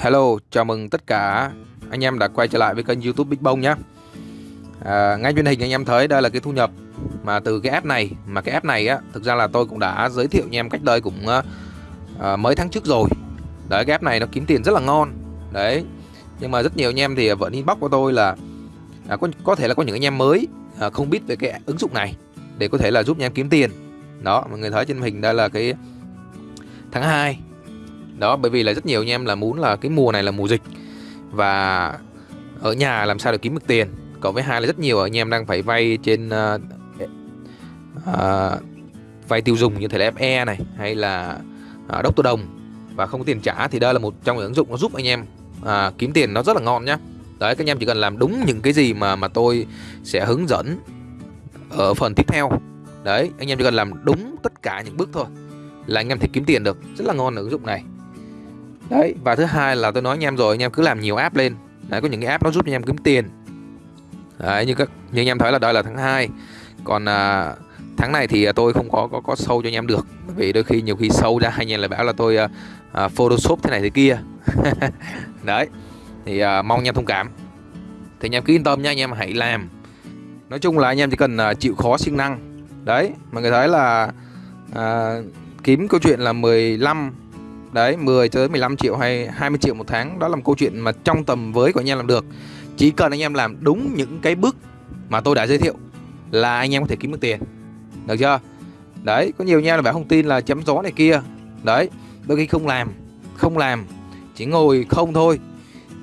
Hello, chào mừng tất cả anh em đã quay trở lại với kênh youtube Big Bông nhé. À, Ngay trên hình anh em thấy đây là cái thu nhập mà từ cái app này Mà cái app này á, thực ra là tôi cũng đã giới thiệu anh em cách đây cũng à, mấy tháng trước rồi. Đấy, cái app này nó kiếm tiền rất là ngon. Đấy, nhưng mà rất nhiều anh em thì vẫn inbox của tôi là à, có, có thể là có những anh em mới à, không biết về cái ứng dụng này Để có thể là giúp anh em kiếm tiền. Đó, mọi người thấy trên hình đây là cái tháng 2 đó bởi vì là rất nhiều anh em là muốn là cái mùa này là mùa dịch. Và ở nhà làm sao để kiếm được tiền? Cộng với hai là rất nhiều anh em đang phải vay trên uh, uh, vay tiêu dùng như thể là FE này hay là ờ, uh, Dr. Đồng. Và không có tiền trả thì đây là một trong những ứng dụng nó giúp anh em uh, kiếm tiền nó rất là ngon nhá. Đấy các anh em chỉ cần làm đúng những cái gì mà mà tôi sẽ hướng dẫn ở phần tiếp theo. Đấy anh em chỉ cần làm đúng tất cả những bước thôi là anh em thể kiếm tiền được. Rất là ngon ở ứng dụng này đấy và thứ hai là tôi nói anh em rồi anh em cứ làm nhiều app lên đấy có những cái app nó giúp anh em kiếm tiền đấy như các như anh em thấy là đây là tháng 2 còn à, tháng này thì tôi không có có có sâu cho anh em được vì đôi khi nhiều khi sâu ra anh em lại bảo là tôi à, à, photoshop thế này thế kia đấy thì à, mong anh em thông cảm thì anh em cứ yên tâm nha anh em hãy làm nói chung là anh em chỉ cần à, chịu khó siêng năng đấy mọi người thấy là à, kiếm câu chuyện là 15 Đấy 10 tới 15 triệu hay 20 triệu một tháng. Đó là một câu chuyện mà trong tầm với của anh em làm được. Chỉ cần anh em làm đúng những cái bước mà tôi đã giới thiệu Là anh em có thể kiếm được tiền. Được chưa? Đấy có nhiều anh em là bảo không tin là chấm gió này kia. Đấy đôi khi không làm Không làm Chỉ ngồi không thôi.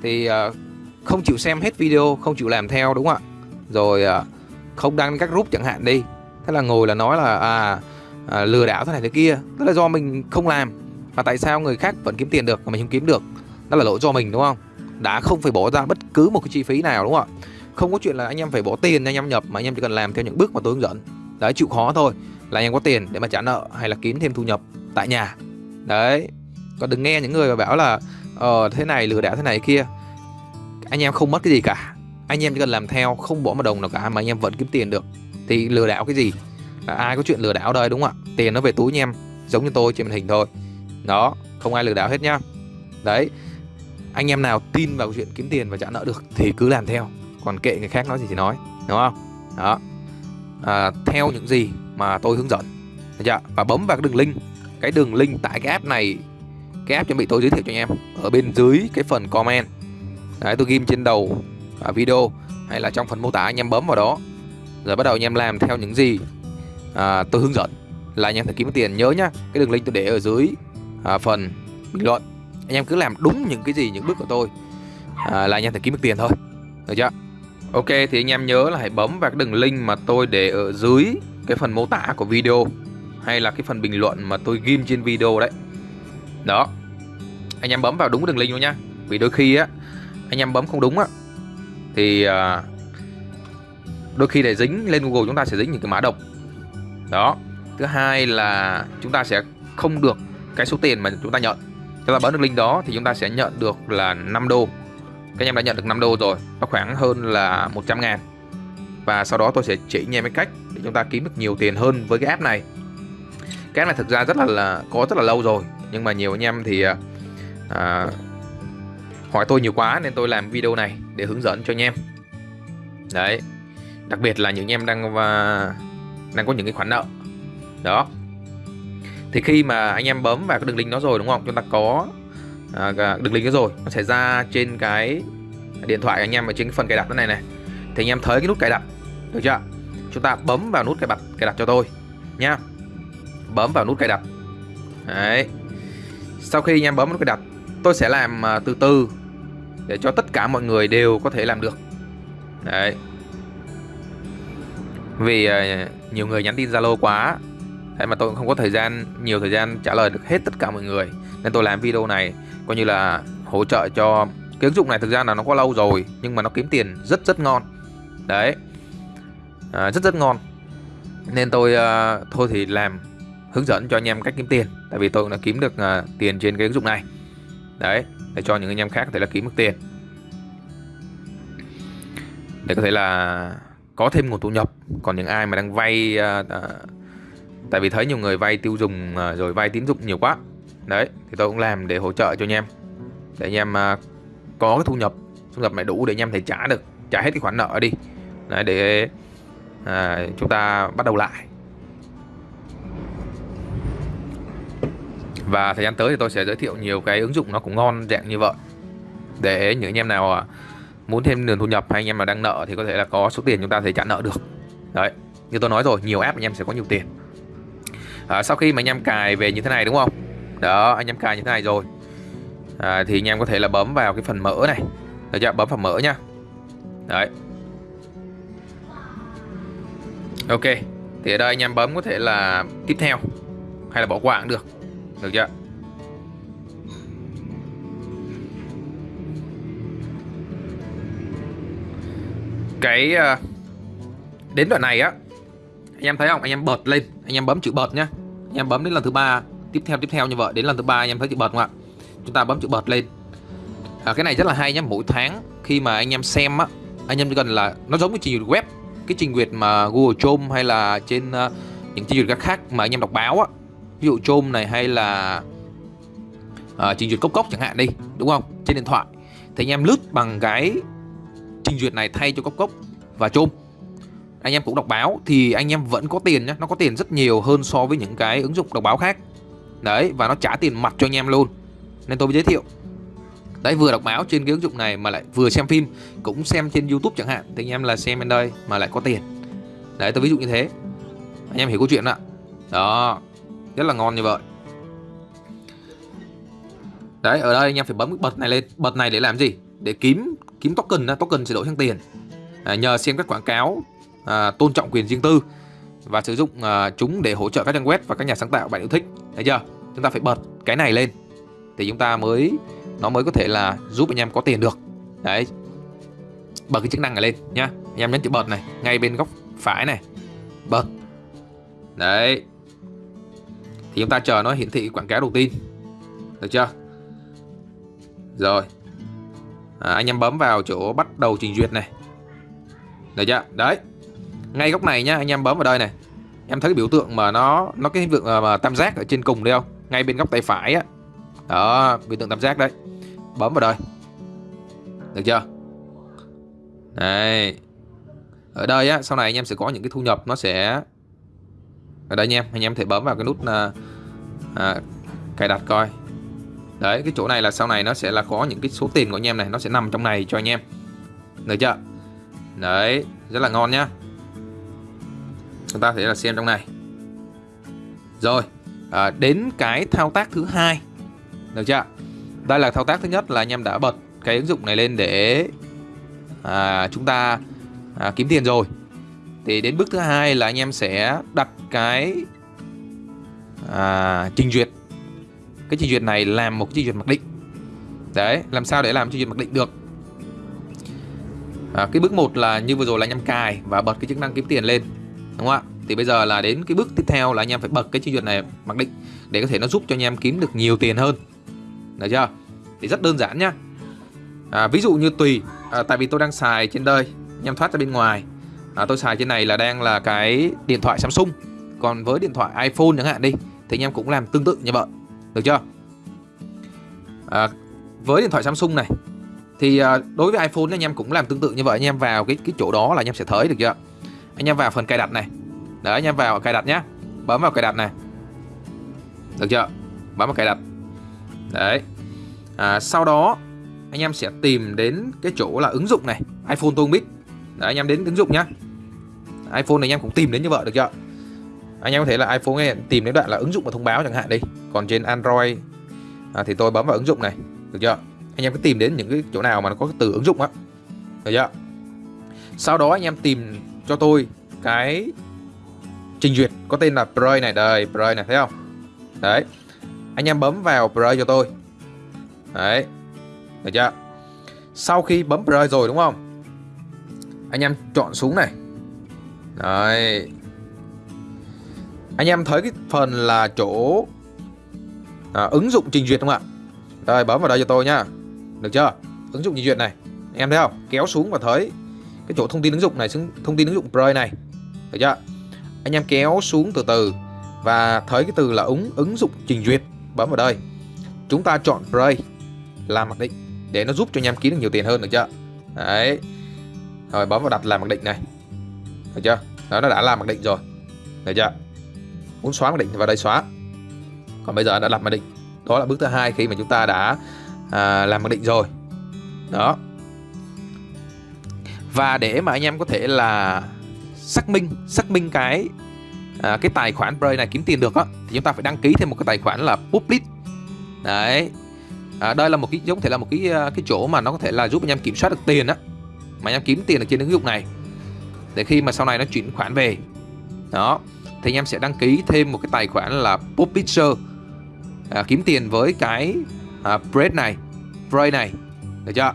Thì uh, không chịu xem hết video Không chịu làm theo đúng không ạ? Rồi uh, không đăng các group chẳng hạn đi. Thế là ngồi là nói là à, à lừa đảo thế này thế kia. Tức là do mình không làm mà tại sao người khác vẫn kiếm tiền được mà mình không kiếm được? Đó là lỗi do mình, đúng không? Đã không phải bỏ ra bất cứ một cái chi phí nào, đúng không ạ? Không có chuyện là anh em phải bỏ tiền anh em nhập, mà anh em chỉ cần làm theo những bước mà tôi hướng dẫn. Đấy, chịu khó thôi. Là anh em có tiền để mà trả nợ hay là kiếm thêm thu nhập tại nhà. Đấy. Còn đừng nghe những người mà bảo là ờ thế này lừa đảo, thế này kia. Anh em không mất cái gì cả. Anh em chỉ cần làm theo, không bỏ một đồng nào cả mà anh em vẫn kiếm tiền được. Thì lừa đảo cái gì? Là ai có chuyện lừa đảo đây, đúng không ạ? Tiền nó về túi anh em, giống như tôi, trên màn hình thôi đó không ai lừa đảo hết nhá. Đấy anh em nào tin vào chuyện kiếm tiền và trả nợ được thì cứ làm theo còn kệ người khác nói gì thì nói đúng không? Đó. À, theo những gì mà tôi hướng dẫn. Được chưa? và bấm vào cái đường link cái đường link tại cái app này cái app chuẩn bị tôi giới thiệu cho anh em ở bên dưới cái phần comment. Đấy tôi ghim trên đầu à, video hay là trong phần mô tả anh em bấm vào đó. Rồi bắt đầu anh em làm theo những gì à, tôi hướng dẫn. Là anh em phải kiếm tiền nhớ nhá cái đường link tôi để ở dưới à, phần bình luận. Anh em cứ làm đúng những cái gì những bước của tôi à, là anh em thể kiếm được tiền thôi. Được chưa? Ok thì anh em nhớ là hãy bấm vào cái đường link mà tôi để ở dưới cái phần mô tả của video hay là cái phần bình luận mà tôi ghim trên video đấy. Đó. Anh em bấm vào đúng đường link luôn nha. Vì đôi khi á anh em bấm không đúng á thì à, đôi khi để dính lên Google chúng ta sẽ dính những cái mã độc. Đó. Thứ hai là chúng ta sẽ không được cái số tiền mà chúng ta nhận. Chúng ta bấm được link đó thì chúng ta sẽ nhận được là 5 đô. Các anh em đã nhận được 5 đô rồi nó khoảng hơn là 100 ngàn. Và sau đó tôi sẽ chỉ anh em cái cách để chúng ta kiếm được nhiều tiền hơn với cái app này. Cái app này thực ra rất là, là có rất là lâu rồi nhưng mà nhiều anh em thì à, à, hỏi tôi nhiều quá nên tôi làm video này để hướng dẫn cho anh em. Đấy đặc biệt là những anh em đang và đang có những cái khoản nợ. Đó thì khi mà anh em bấm vào cái đường link đó rồi đúng không? Chúng ta có à, đường link đó rồi. Nó sẽ ra trên cái điện thoại anh em ở trên cái phần cài đặt này này. Thì anh em thấy cái nút cài đặt được chưa? Chúng ta bấm vào nút cài đặt cài đặt cho tôi nha. Bấm vào nút cài đặt. Đấy. Sau khi anh em bấm nút cài đặt tôi sẽ làm à, từ từ để cho tất cả mọi người đều có thể làm được. Đấy. Vì à, nhiều người nhắn tin zalo quá. Đấy mà tôi cũng không có thời gian nhiều thời gian trả lời được hết tất cả mọi người. Nên tôi làm video này coi như là hỗ trợ cho cái ứng dụng này. Thực ra là nó có lâu rồi nhưng mà nó kiếm tiền rất rất ngon. Đấy. À, rất rất ngon. Nên tôi uh, thôi thì làm hướng dẫn cho anh em cách kiếm tiền. Tại vì tôi cũng đã kiếm được uh, tiền trên cái ứng dụng này. Đấy để cho những anh em khác có thể là kiếm được tiền. Để có thể là có thêm nguồn thu nhập. Còn những ai mà đang vay uh, uh, Tại vì thấy nhiều người vay tiêu dùng à, rồi vay tín dụng nhiều quá. Đấy thì tôi cũng làm để hỗ trợ cho anh em. Để anh em à, có cái thu nhập thu nhập này đủ để anh em thể trả được trả hết cái khoản nợ đi. Đấy, để à, chúng ta bắt đầu lại. Và thời gian tới thì tôi sẽ giới thiệu nhiều cái ứng dụng nó cũng ngon dạng như vậy. Để những anh em nào à, muốn thêm nguồn thu nhập hay anh em nào đang nợ thì có thể là có số tiền chúng ta thể trả nợ được. Đấy như tôi nói rồi nhiều app anh em sẽ có nhiều tiền à, sau khi mà anh em cài về như thế này đúng không? Đó anh em cài như thế này rồi. À, thì anh em có thể là bấm vào cái phần mở này. Được chưa? Bấm phần mở nhá. Đấy. Ok. Thì ở đây anh em bấm có thể là tiếp theo. Hay là bỏ qua cũng được. Được chưa? Cái ờ, đến đoạn này á anh em thấy không? Anh em bật lên. Anh em bấm chữ bật nhá. Anh em bấm đến lần thứ ba. Tiếp theo tiếp theo như vậy. Đến lần thứ ba anh em thấy chữ bật không ạ? Chúng ta bấm chữ bật lên. À, cái này rất là hay nhá. Mỗi tháng khi mà anh em xem á anh em chỉ cần là nó giống cái trình duyệt web. Cái trình duyệt mà Google Chrome hay là trên uh, những trình duyệt các khác mà anh em đọc báo á. Ví dụ Chrome này hay là uh, trình duyệt cốc cốc chẳng hạn đi đúng không? Trên điện thoại. Thì anh em lướt bằng cái trình duyệt này thay cho cốc cốc và Chrome anh em cũng đọc báo thì anh em vẫn có tiền nhé nó có tiền rất nhiều hơn so với những cái ứng dụng đọc báo khác. Đấy và nó trả tiền mặt cho anh em luôn. Nên tôi mới giới thiệu. Đấy vừa đọc báo trên cái ứng dụng này mà lại vừa xem phim cũng xem trên YouTube chẳng hạn. Thì anh em là xem bên đây mà lại có tiền. Đấy tôi ví dụ như thế. Anh em hiểu câu chuyện ạ. Đó rất là ngon như vậy. Đấy ở đây anh em phải bấm cái bật này lên. Bật này để làm gì? Để kiếm kiếm token token sẽ đổi sang tiền. À, nhờ xem các quảng cáo à, tôn trọng quyền riêng tư và sử dụng à, chúng để hỗ trợ các trang web và các nhà sáng tạo bạn yêu thích. Thấy chưa? Chúng ta phải bật cái này lên thì chúng ta mới nó mới có thể là giúp anh em có tiền được. Đấy. Bật cái chức năng này lên nhá. Anh em nhấn chữ bật này ngay bên góc phải này. Bật. Đấy. Thì chúng ta chờ nó hiển thị quảng cáo đầu tiên. Được chưa? Rồi. À, anh em bấm vào chỗ bắt đầu trình duyệt này. Được chưa? Đấy ngay góc này nhá anh em bấm vào đây này. Em thấy cái biểu tượng mà nó nó cái biểu tượng à, mà tam giác ở trên cùng đây không? Ngay bên góc tay phải á. Đó biểu tượng tam giác đấy. Bấm vào đây. Được chưa? Đây ở đây á sau này anh em sẽ có những cái thu nhập nó sẽ ở đây anh em anh em thể bấm vào cái nút à, à, cài đặt coi. Đấy cái chỗ này là sau này nó sẽ là có những cái số tiền của anh em này nó sẽ nằm trong này cho anh em. Được chưa? Đấy rất là ngon nhá chúng ta sẽ là xem trong này. Rồi à, đến cái thao tác thứ hai. Được chưa? Đây là thao tác thứ nhất là anh em đã bật cái ứng dụng này lên để à, chúng ta à, kiếm tiền rồi. Thì đến bước thứ hai là anh em sẽ đặt cái à, trình duyệt. Cái trình duyệt này làm một trình duyệt mặc định. Đấy làm sao để làm trình duyệt mặc định được? À, cái bước một là như vừa rồi là anh em cài và bật cái chức năng kiếm tiền lên đúng không ạ? Thì bây giờ là đến cái bước tiếp theo là anh em phải bật cái chi duyệt này mặc định để có thể nó giúp cho anh em kiếm được nhiều tiền hơn. Được chưa? Thì rất đơn giản nhá. À, ví dụ như tùy à, tại vì tôi đang xài trên đây anh em thoát ra bên ngoài. À, tôi xài trên này là đang là cái điện thoại Samsung. Còn với điện thoại iPhone chẳng hạn đi thì anh em cũng làm tương tự như vậy. Được chưa? À, với điện thoại Samsung này thì à, đối với iPhone anh em cũng làm tương tự như vậy. Anh em vào cái cái chỗ đó là anh em sẽ thấy được chưa? Anh em vào phần cài đặt này. Đấy anh em vào cài đặt nhé bấm vào cài đặt này. Được chưa? Bấm vào cài đặt. Đấy. À, sau đó anh em sẽ tìm đến cái chỗ là ứng dụng này iPhone tôi không biết. Đấy, anh em đến ứng dụng nhá. iPhone này anh em cũng tìm đến như vậy được chưa? Anh em có thể là iPhone này, tìm đến đoạn là ứng dụng và thông báo chẳng hạn đi. Còn trên Android à, thì tôi bấm vào ứng dụng này được chưa? Anh em cứ tìm đến những cái chỗ nào mà nó có cái từ ứng dụng á được chưa? Sau đó anh em tìm cho tôi cái trình duyệt có tên là Play này. Đây Play này thấy không? Đấy anh em bấm vào Play cho tôi. Đấy được chưa? Sau khi bấm Play rồi đúng không? Anh em chọn xuống này. Đấy. Anh em thấy cái phần là chỗ à, ứng dụng trình duyệt không ạ? Đây bấm vào đây cho tôi nhá. Được chưa? Ứng dụng trình duyệt này. Anh em thấy không? Kéo xuống và thấy cái chỗ thông tin ứng dụng này thông tin ứng dụng Play này. Được chưa? Anh em kéo xuống từ từ và thấy cái từ là ứng ứng dụng trình duyệt bấm vào đây. Chúng ta chọn Play làm mặc định để nó giúp cho anh em kiếm được nhiều tiền hơn được chưa? Đấy. Rồi bấm vào đặt làm mặc định này. Được chưa? Đó nó đã làm mặc định rồi. Được chưa? Muốn xóa mặc định thì vào đây xóa. Còn bây giờ đã đặt mặc định. Đó là bước thứ hai khi mà chúng ta đã à, làm mặc định rồi. Đó và để mà anh em có thể là xác minh xác minh cái à, cái tài khoản Play này kiếm tiền được á thì chúng ta phải đăng ký thêm một cái tài khoản là public. Đấy. À, đây là một cái giống thể là một cái à, cái chỗ mà nó có thể là giúp anh em kiểm soát được tiền á. Mà anh em kiếm tiền ở trên ứng dụng này. Để khi mà sau này nó chuyển khoản về. Đó. Thì anh em sẽ đăng ký thêm một cái tài khoản là publisher. À, kiếm tiền với cái à, bread này bread này. Được chưa?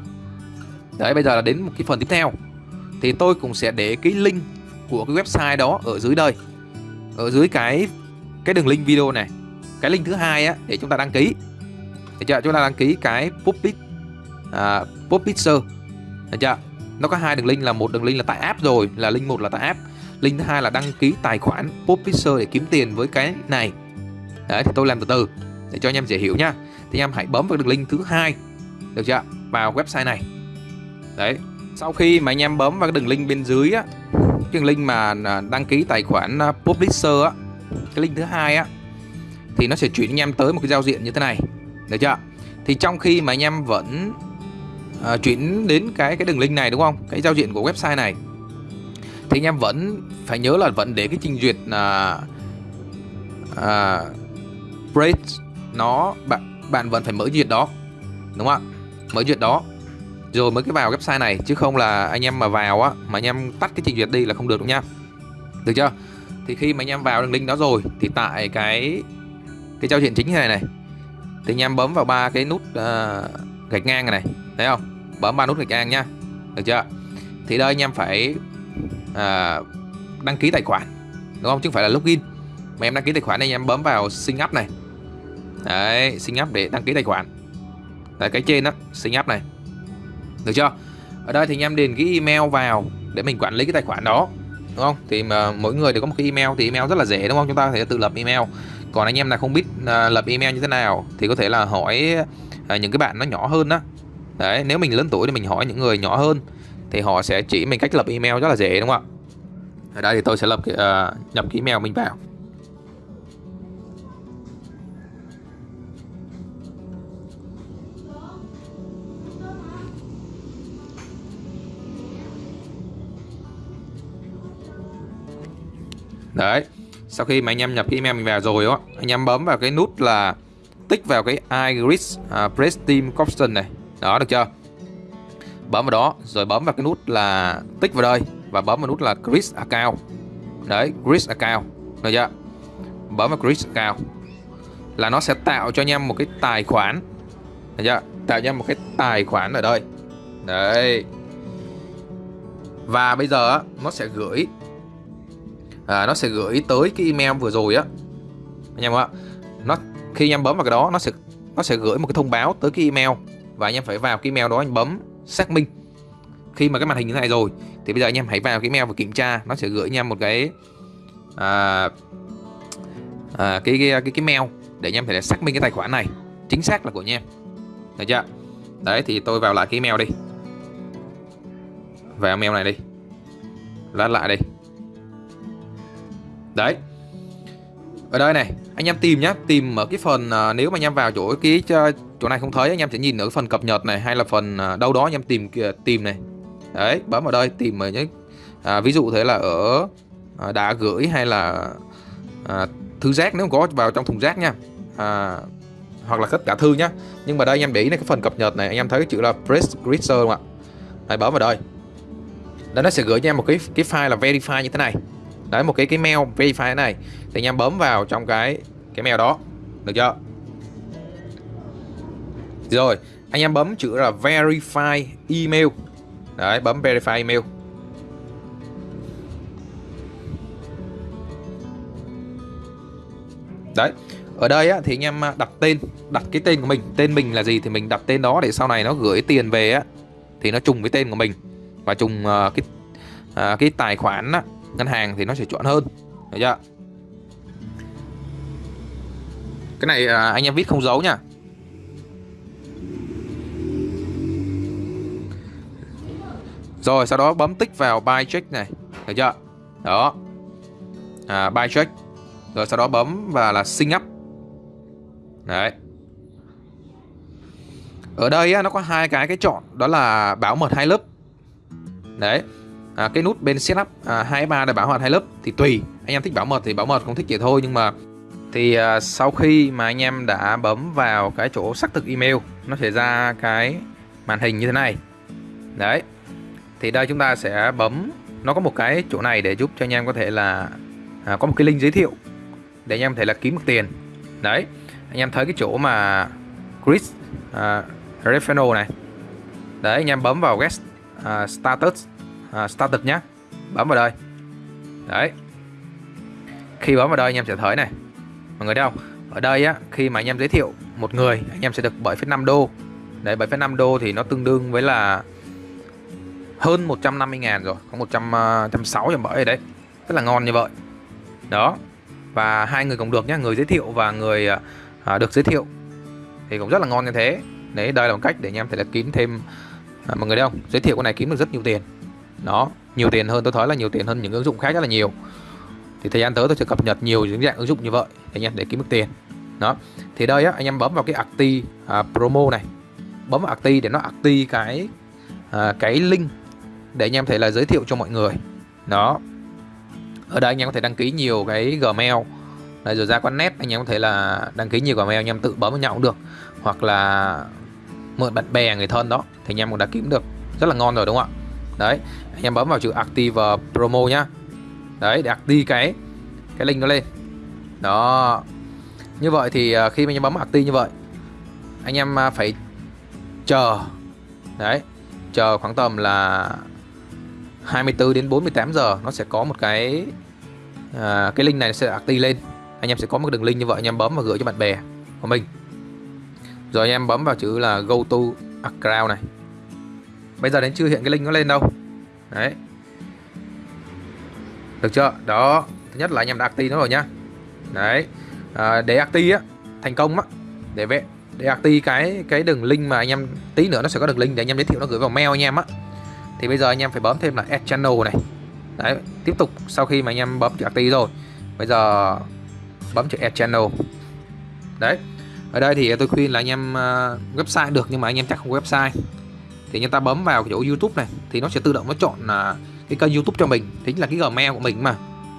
Đấy bây giờ là đến một cái phần tiếp theo thì tôi cũng sẽ để cái link của cái website đó ở dưới đây ở dưới cái cái đường link video này. Cái link thứ hai á để chúng ta đăng ký. Được chưa? Chúng ta đăng ký cái public à, publisher được chưa? Nó có hai đường link là một đường link là tại app rồi là link một là tại app. Link thứ hai là đăng ký tài khoản publisher để kiếm tiền với cái này. Đấy thì tôi làm từ từ để cho anh em dễ hiểu nhá thì anh em hãy bấm vào đường link thứ hai. Được chưa? Vào website này. Đấy sau khi mà anh em bấm vào cái đường link bên dưới á cái đường link mà à, đăng ký tài khoản à, publisher á cái link thứ hai á thì nó sẽ chuyển anh em tới một cái giao diện như thế này. Được chưa? Thì trong khi mà anh em vẫn uh, chuyển đến cái cái đường link này đúng không? Cái giao diện của website này thì anh em vẫn phải nhớ là vẫn để cái trình duyệt là uh, uh, nó bạn bạn vẫn phải mở duyệt đó đúng không ạ? Mở duyệt đó rồi mới cái vào website này chứ không là anh em mà vào á mà anh em tắt cái trình duyệt đi là không được đâu nha. Được chưa? Thì khi mà anh em vào đường link đó rồi thì tại cái cái giao diện chính này này thì anh em bấm vào ba cái nút uh, gạch ngang này thấy không? Bấm ba nút gạch ngang nha. Được chưa? Thì đây anh em phải uh, đăng ký tài khoản đúng không? Chứ không phải là login. Mà em đăng ký tài khoản này anh em bấm vào sign up này. Đấy sign up để đăng ký tài khoản. Tại cái trên đó sign up này được chưa? Ở đây thì anh em điền cái email vào để mình quản lý cái tài khoản đó đúng không? Thì mà mỗi người đều có một cái email thì email rất là dễ đúng không? Chúng ta có thể tự lập email. Còn anh em nào không biết uh, lập email như thế nào thì có thể là hỏi uh, những cái bạn nó nhỏ hơn đó đấy nếu mình lớn tuổi thì mình hỏi những người nhỏ hơn thì họ sẽ chỉ mình cách lập email rất là dễ đúng không ạ? Ở đây thì tôi sẽ lập cái, uh, nhập cái email mình vào. Đấy Sau khi mà anh em nhập cái email mình vào rồi đó Anh em bấm vào cái nút là Tích vào cái iGrid uh, à, Press Team Caption này. Đó được chưa? Bấm vào đó Rồi bấm vào cái nút là Tích vào đây Và bấm vào nút là Chris Account. Đấy Chris Account Được chưa? Bấm vào Chris Account Là nó sẽ tạo cho anh em một cái tài khoản Được chưa? Tạo cho anh em một cái tài khoản ở đây. Đấy. Và bây giờ nó sẽ gửi à, nó sẽ gửi tới cái email vừa rồi á. Anh em ạ nó khi anh em bấm vào cái đó nó sẽ nó sẽ gửi một cái thông báo tới cái email và anh em phải vào cái email đó anh bấm xác minh. Khi mà cái màn hình như thế này rồi thì bây giờ anh em hãy vào cái email và kiểm tra nó sẽ gửi anh em một cái à, à, cái, cái cái cái mail để anh em phải xác minh cái tài khoản này chính xác là của anh em. Được chưa? Đấy thì tôi vào lại cái email đi. Vào mail này đi. Lát lại đi. Đấy. Ở đây này Anh em tìm nhá Tìm ở cái phần uh, Nếu mà anh em vào chỗ cái à, chỗ này không thấy Anh em sẽ nhìn ở cái phần cập nhật này Hay là phần uh, đâu đó anh em tìm tìm này. Đấy Bấm vào đây Tìm ở những à, Ví dụ thế là ở à, Đã gửi hay là à, Thư rác nếu có vào trong thùng rác nha. À, Hoặc là tất cả thư nhá. Nhưng mà đây anh em để ý này cái phần cập nhật này Anh em thấy cái chữ là Press Grisser không ạ? Đấy bấm vào đây. Đây nó sẽ gửi cho em một cái cái file là verify như thế này đấy một cái cái mail verify này. Thì anh em bấm vào trong cái cái mail đó. Được chưa? Rồi anh em bấm chữ là verify email. Đấy bấm verify email. Đấy ở đây á, thì anh em à, đặt tên đặt cái tên của mình. Tên mình là gì thì mình đặt tên đó để sau này nó gửi tiền về á. Thì nó trùng với tên của mình và trùng uh, cái uh, cái tài khoản á, ngân hàng thì nó sẽ chuẩn hơn. Được chưa? Cái này à, anh em viết không giấu nha. Rồi sau đó bấm tích vào buy check này. Được chưa? Đó. À, buy check. Rồi sau đó bấm và là sync up. Đấy. Ở đây nó có hai cái cái chọn đó là bảo mật hai lớp. Đấy à, cái nút bên setup à, 2 3 để bảo mật hai lớp thì tùy. Anh em thích bảo mật thì bảo mật không thích vậy thôi nhưng mà thì à, sau khi mà anh em đã bấm vào cái chỗ xác thực email nó sẽ ra cái màn hình như thế này. Đấy thì đây chúng ta sẽ bấm nó có một cái chỗ này để giúp cho anh em có thể là à, có một cái link giới thiệu để anh em có thể là kiếm được tiền. Đấy anh em thấy cái chỗ mà Chris à, uh, Refano này. Đấy anh em bấm vào guest uh, status à, static nhé. Bấm vào đây. Đấy. Khi bấm vào đây anh em sẽ thấy này. Mọi người thấy không? Ở đây á khi mà anh em giới thiệu một người anh em sẽ được 7,5 đô. Đấy 7,5 đô thì nó tương đương với là hơn 150 ngàn rồi. Có 100 160 à, trăm bảy đấy. Rất là ngon như vậy. Đó. Và hai người cũng được nhé. Người giới thiệu và người à, à được giới thiệu. Thì cũng rất là ngon như thế. Đấy đây là một cách để anh em thể là kiếm thêm à, mọi người thấy không? Giới thiệu con này kiếm được rất nhiều tiền đó nhiều tiền hơn tôi thấy là nhiều tiền hơn những ứng dụng khác rất là nhiều. Thì thời gian tới tôi sẽ cập nhật nhiều những dạng ứng dụng như vậy để anh em để kiếm được tiền. Đó thì đây á anh em bấm vào cái acti à, promo này. Bấm vào acti để nó acti cái à, cái link để anh em thể là giới thiệu cho mọi người. Đó. Ở đây anh em có thể đăng ký nhiều cái gmail. Đây rồi ra quán net anh em có thể là đăng ký nhiều gmail anh em tự bấm vào nhau cũng được. Hoặc là mượn bạn bè người thân đó thì anh em cũng đã kiếm được rất là ngon rồi đúng không ạ? Đấy anh em bấm vào chữ active promo nhá. Đấy để active cái cái link nó lên. Đó. Như vậy thì à, khi anh em bấm active như vậy anh em à, phải chờ. Đấy chờ khoảng tầm là 24 đến 48 giờ nó sẽ có một cái à, cái link này sẽ active lên. Anh em sẽ có một đường link như vậy anh em bấm và gửi cho bạn bè của mình. Rồi anh em bấm vào chữ là go to account này bây giờ đến chưa hiện cái link nó lên đâu. Đấy. Được chưa? Đó. Thứ nhất là anh em đã acti nó rồi nhá. Đấy. À, để acti á thành công á. Để vệ để acti cái cái đường link mà anh em tí nữa nó sẽ có đường link để anh em giới thiệu nó gửi vào mail anh em á. Thì bây giờ anh em phải bấm thêm là add channel này. Đấy tiếp tục sau khi mà anh em bấm chữ acti rồi. Bây giờ bấm chữ add channel. Đấy. Ở đây thì tôi khuyên là anh em à, website được nhưng mà anh em chắc không website thì chúng ta bấm vào chỗ YouTube này thì nó sẽ tự động nó chọn uh, cái kênh YouTube cho mình. Chính là cái Gmail của mình mà.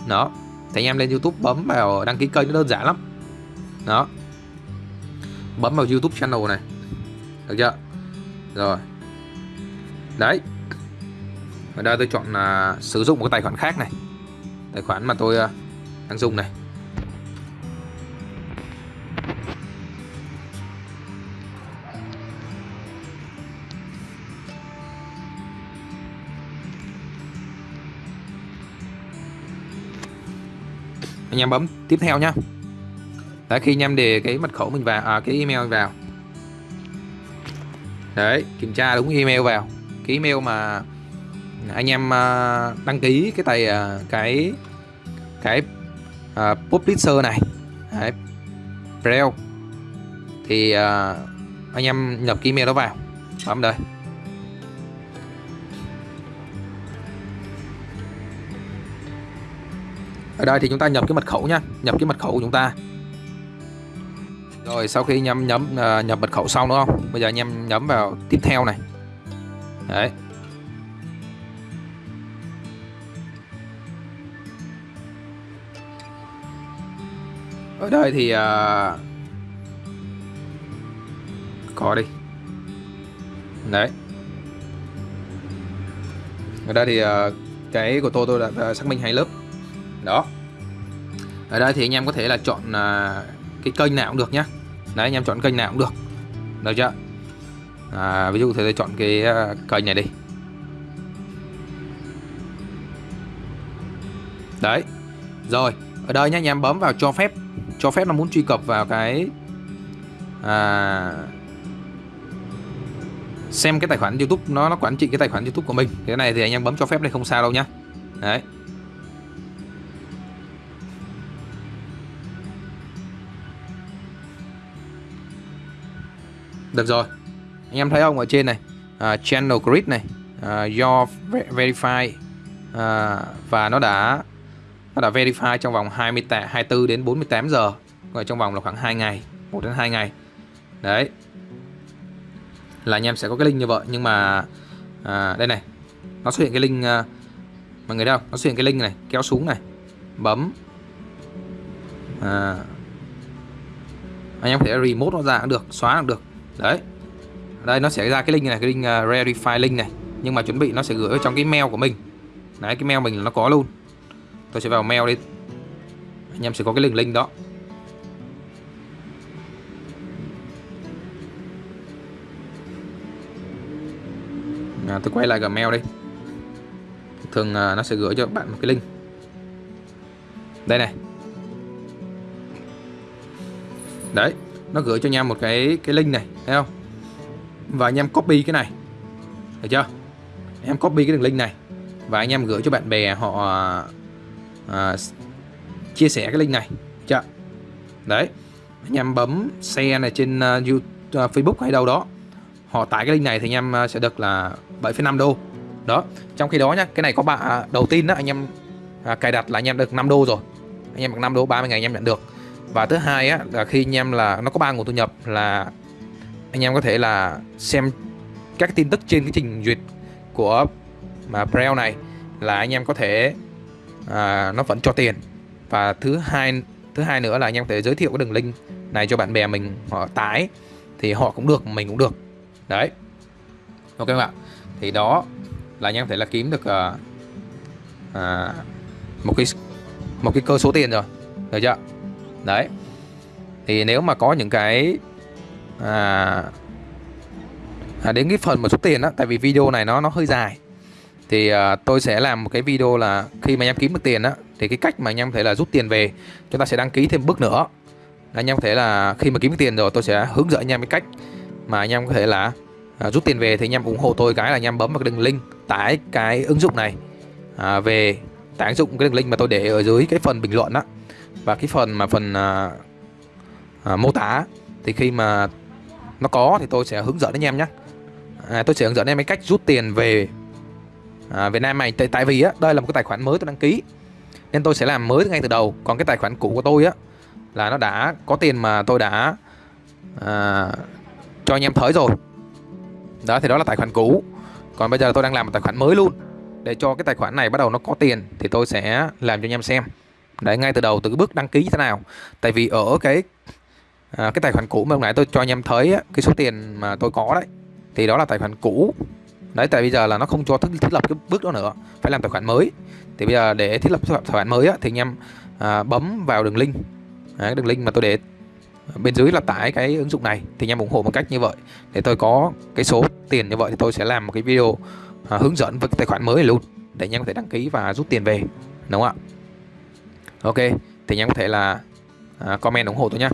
Đó. Thì anh em lên YouTube bấm vào đăng ký kênh nó đơn giản lắm. Đó. Bấm vào YouTube channel này. Được chưa? Rồi. Đấy. Ở đây tôi chọn là sử dụng một cái tài khoản khác này. Tài khoản mà tôi uh, đang dùng này. Anh em bấm tiếp theo nhá. Đấy khi anh em để cái mật khẩu mình vào à, cái email vào. Đấy kiểm tra đúng email vào. Cái email mà anh em à, đăng ký cái tài à, cái cái uh, publisher này. Đấy, Braille. Thì uh, anh em nhập cái email đó vào. Bấm đây. Ở đây thì chúng ta nhập cái mật khẩu nha nhập cái mật khẩu của chúng ta. Rồi sau khi nhấm nhấm uh, nhập mật khẩu xong đúng không? Bây giờ anh em nhấn vào tiếp theo này. Đấy. Ở đây thì uh, có đi. Đấy. Ở đây thì uh, cái của tôi tôi đã xác minh hai lớp. Đó ở đây thì anh em có thể là chọn uh, cái kênh nào cũng được nhá. Đấy anh em chọn kênh nào cũng được. Được chưa? À, ví dụ thì chọn cái uh, kênh này đi. Đấy. Rồi ở đây nhá anh em bấm vào cho phép. Cho phép nó muốn truy cập vào cái à, xem cái tài khoản YouTube nó nó quản trị cái tài khoản YouTube của mình. Cái này thì anh em bấm cho phép này không sao đâu nhá. Đấy. Được rồi. Anh em thấy không? Ở trên này uh, channel grid này à, uh, your verify uh, và nó đã nó đã verify trong vòng 20 24 đến 48 giờ. Rồi trong vòng là khoảng 2 ngày 1 đến 2 ngày. Đấy. Là anh em sẽ có cái link như vậy nhưng mà à, đây này. Nó xuất hiện cái link à, mọi người đâu nó xuất hiện cái link này kéo xuống này bấm. À, anh em có thể remote nó ra cũng được xóa cũng được đấy. Đây nó sẽ ra cái link này cái link à, uh, verify link này. Nhưng mà chuẩn bị nó sẽ gửi ở trong cái mail của mình. Đấy cái mail mình là nó có luôn. Tôi sẽ vào mail đi. Anh em sẽ có cái link link đó. À, tôi quay lại Gmail đi. Thường uh, nó sẽ gửi cho bạn một cái link. Đây này. Đấy nó gửi cho anh em một cái cái link này thấy không? Và anh em copy cái này. Được chưa? Em copy cái đường link này. Và anh em gửi cho bạn bè họ à, chia sẻ cái link này. Chưa? Đấy. Anh em bấm share này trên à, uh, YouTube, uh, à, Facebook hay đâu đó. Họ tải cái link này thì anh em uh, à, sẽ được là 7,5 đô. Đó. Trong khi đó nhá cái này có bạn đầu tiên đó anh em à, cài đặt là anh em được 5 đô rồi. Anh em được 5 đô 30 ngày anh em nhận được và thứ hai á là khi anh em là nó có ba nguồn thu nhập là anh em có thể là xem các tin tức trên cái trình duyệt của mà Braille này là anh em có thể à, nó vẫn cho tiền. Và thứ hai thứ hai nữa là anh em có thể giới thiệu cái đường link này cho bạn bè mình họ tải thì họ cũng được mình cũng được. Đấy. Ok các bạn thì đó là anh em có thể là kiếm được à, à, một cái một cái cơ số tiền rồi. Được chưa? Đấy. Thì nếu mà có những cái à, à, đến cái phần mà số tiền đó tại vì video này nó nó hơi dài thì à, tôi sẽ làm một cái video là khi mà anh em kiếm được tiền á thì cái cách mà anh em thể là rút tiền về chúng ta sẽ đăng ký thêm bước nữa. Anh em có thể là khi mà kiếm được tiền rồi tôi sẽ hướng dẫn anh em cái cách mà anh em có thể là à, rút tiền về thì anh em ủng hộ tôi cái là anh em bấm vào cái đường link tải cái ứng dụng này à, về tải ứng dụng cái đường link mà tôi để ở dưới cái phần bình luận á và cái phần mà phần à, à, mô tả thì khi mà nó có thì tôi sẽ hướng dẫn anh em nhé à, tôi sẽ hướng dẫn em cái cách rút tiền về à, Việt Nam này. Tại, tại vì á đây là một cái tài khoản mới tôi đăng ký. Nên tôi sẽ làm mới ngay từ đầu. Còn cái tài khoản cũ của tôi á là nó đã có tiền mà tôi đã à, cho anh em thấy rồi. Đó thì đó là tài khoản cũ. Còn bây giờ tôi đang làm một tài khoản mới luôn. Để cho cái tài khoản này bắt đầu nó có tiền thì tôi sẽ làm cho anh em xem đấy ngay từ đầu từ cái bước đăng ký như thế nào. Tại vì ở cái à, cái tài khoản cũ mà hôm nãy tôi cho anh em thấy á, cái số tiền mà tôi có đấy thì đó là tài khoản cũ. Đấy tại bây giờ là nó không cho thiết lập cái bước đó nữa phải làm tài khoản mới. Thì bây giờ để thiết lập tài khoản mới á, thì anh em à, bấm vào đường link. Đấy, đường link mà tôi để bên dưới là tải cái ứng dụng này thì anh em ủng hộ một cách như vậy. Để tôi có cái số tiền như vậy thì tôi sẽ làm một cái video à, hướng dẫn với cái tài khoản mới này luôn để anh em có thể đăng ký và rút tiền về đúng không ạ? Ok thì anh em có thể là à, comment ủng hộ tôi nhé